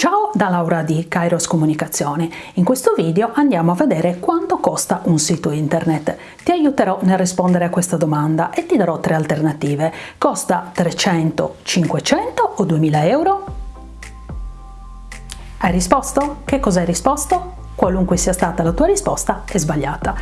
Ciao da Laura di Kairos Comunicazione. In questo video andiamo a vedere quanto costa un sito internet. Ti aiuterò nel rispondere a questa domanda e ti darò tre alternative. Costa 300, 500 o 2000 euro? Hai risposto? Che cosa hai risposto? Qualunque sia stata la tua risposta è sbagliata.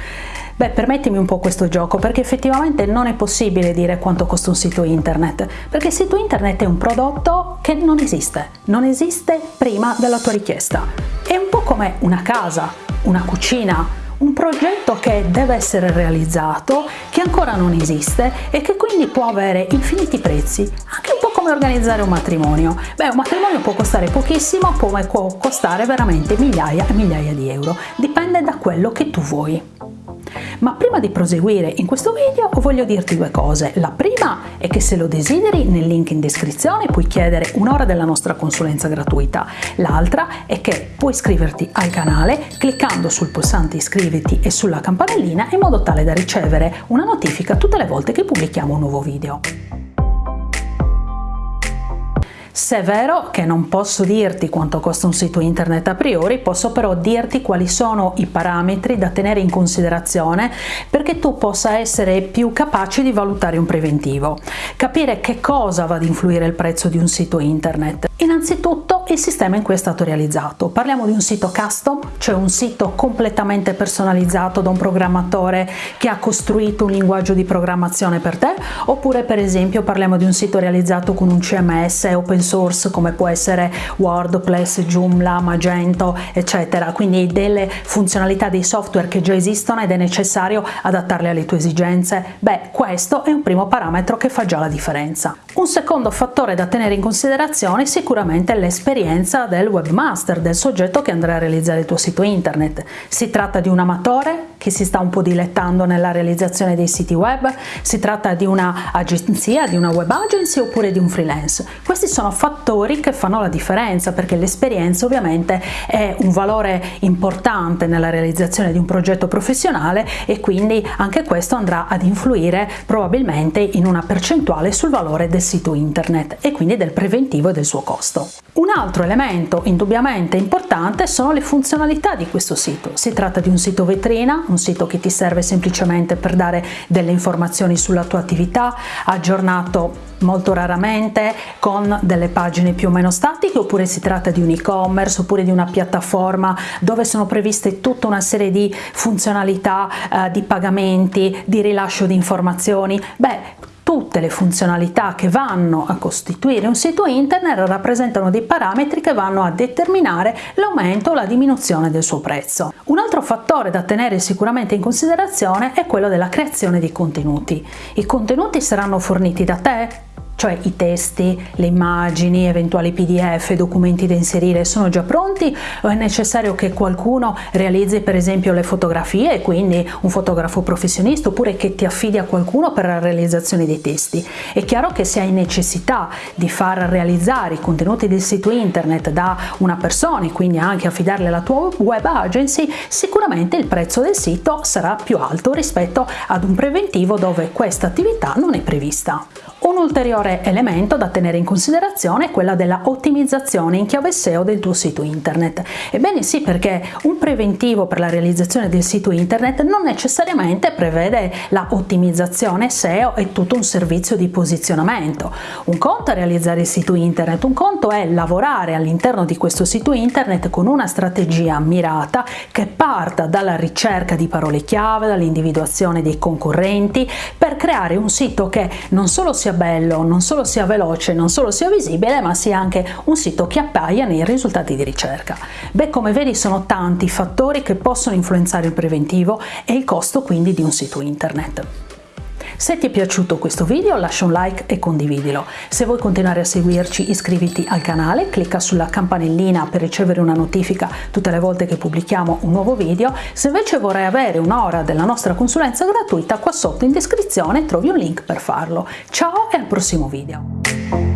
Beh, permettimi un po' questo gioco perché effettivamente non è possibile dire quanto costa un sito internet, perché il sito internet è un prodotto che non esiste, non esiste prima della tua richiesta. È un po' come una casa, una cucina, un progetto che deve essere realizzato, che ancora non esiste e che quindi può avere infiniti prezzi, anche come organizzare un matrimonio. Beh, un matrimonio può costare pochissimo, come può costare veramente migliaia e migliaia di euro, dipende da quello che tu vuoi. Ma prima di proseguire in questo video voglio dirti due cose. La prima è che se lo desideri nel link in descrizione puoi chiedere un'ora della nostra consulenza gratuita. L'altra è che puoi iscriverti al canale cliccando sul pulsante iscriviti e sulla campanellina in modo tale da ricevere una notifica tutte le volte che pubblichiamo un nuovo video. Se è vero che non posso dirti quanto costa un sito internet a priori, posso però dirti quali sono i parametri da tenere in considerazione perché tu possa essere più capace di valutare un preventivo. Capire che cosa va ad influire il prezzo di un sito internet. Innanzitutto il sistema in cui è stato realizzato. Parliamo di un sito custom, cioè un sito completamente personalizzato da un programmatore che ha costruito un linguaggio di programmazione per te, oppure per esempio parliamo di un sito realizzato con un CMS open source come può essere WordPress, Joomla, Magento, eccetera, quindi delle funzionalità dei software che già esistono ed è necessario adattarle alle tue esigenze. Beh, questo è un primo parametro che fa già la differenza. Un secondo fattore da tenere in considerazione è sicuramente l'esperienza del webmaster, del soggetto che andrà a realizzare il tuo sito internet. Si tratta di un amatore che si sta un po' dilettando nella realizzazione dei siti web, si tratta di un'agenzia, di una web agency oppure di un freelance. Questi sono fattori che fanno la differenza perché l'esperienza ovviamente è un valore importante nella realizzazione di un progetto professionale e quindi anche questo andrà ad influire probabilmente in una percentuale sul valore del sito internet e quindi del preventivo e del suo costo. Un altro elemento indubbiamente importante sono le funzionalità di questo sito. Si tratta di un sito vetrina, un sito che ti serve semplicemente per dare delle informazioni sulla tua attività, aggiornato molto raramente con delle pagine più o meno statiche oppure si tratta di un e-commerce oppure di una piattaforma dove sono previste tutta una serie di funzionalità eh, di pagamenti, di rilascio di informazioni. Beh, tutte le funzionalità che vanno a costituire un sito internet rappresentano dei parametri che vanno a determinare l'aumento o la diminuzione del suo prezzo. Un altro fattore da tenere sicuramente in considerazione è quello della creazione di contenuti. I contenuti saranno forniti da te, cioè i testi, le immagini, eventuali pdf, documenti da inserire sono già pronti o è necessario che qualcuno realizzi per esempio le fotografie, quindi un fotografo professionista oppure che ti affidi a qualcuno per la realizzazione dei testi. È chiaro che se hai necessità di far realizzare i contenuti del sito internet da una persona e quindi anche affidarle alla tua web agency, sicuramente il prezzo del sito sarà più alto rispetto ad un preventivo dove questa attività non è prevista. Un ulteriore elemento da tenere in considerazione è quella della ottimizzazione in chiave SEO del tuo sito internet. Ebbene sì, perché un preventivo per la realizzazione del sito internet non necessariamente prevede la ottimizzazione SEO e tutto un servizio di posizionamento. Un conto è realizzare il sito internet, un conto è lavorare all'interno di questo sito internet con una strategia mirata che parta dalla ricerca di parole chiave, dall'individuazione dei concorrenti per creare un sito che non solo sia bello, non solo sia veloce, non solo sia visibile, ma sia anche un sito che appaia nei risultati di ricerca. Beh, come vedi sono tanti i fattori che possono influenzare il preventivo e il costo quindi di un sito internet. Se ti è piaciuto questo video lascia un like e condividilo. Se vuoi continuare a seguirci iscriviti al canale, clicca sulla campanellina per ricevere una notifica tutte le volte che pubblichiamo un nuovo video. Se invece vorrai avere un'ora della nostra consulenza gratuita, qua sotto in descrizione trovi un link per farlo. Ciao e al prossimo video!